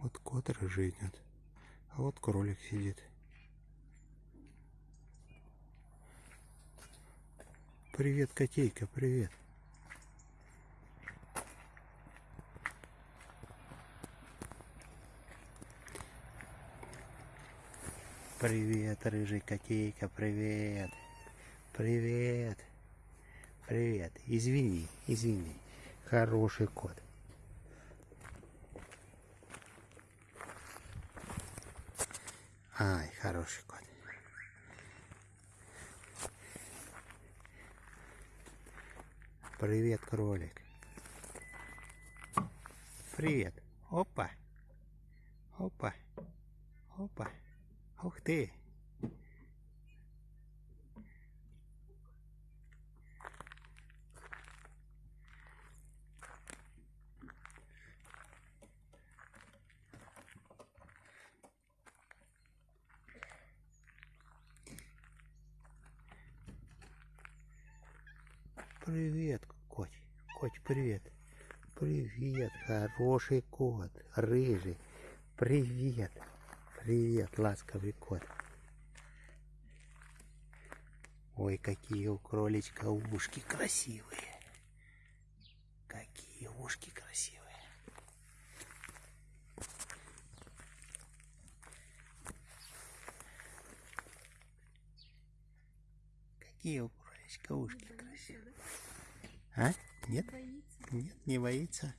Вот кот рыжий идет. А вот кролик сидит. Привет, котейка, привет. Привет, рыжий котейка, привет. Привет. Привет. Извини, извини. Хороший кот. Ай, хороший кот. Привет, кролик. Привет. Опа. Опа. Опа. Ух ты. Привет, кот. Кот, привет. Привет, хороший кот. Рыжий. Привет. Привет, ласковый кот. Ой, какие у кроличка ушки красивые. Какие ушки красивые. Какие у кроличка ушки красивые. А? Нет? Боится. Нет, не боится.